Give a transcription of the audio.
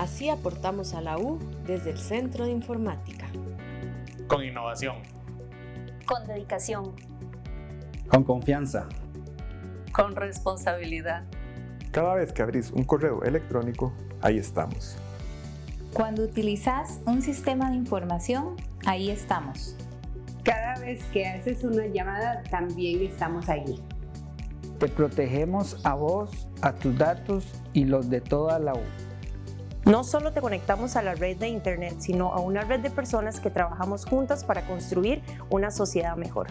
Así aportamos a la U desde el Centro de Informática. Con innovación. Con dedicación. Con confianza. Con responsabilidad. Cada vez que abrís un correo electrónico, ahí estamos. Cuando utilizas un sistema de información, ahí estamos. Cada vez que haces una llamada, también estamos allí. Te protegemos a vos, a tus datos y los de toda la U. No solo te conectamos a la red de Internet, sino a una red de personas que trabajamos juntas para construir una sociedad mejor.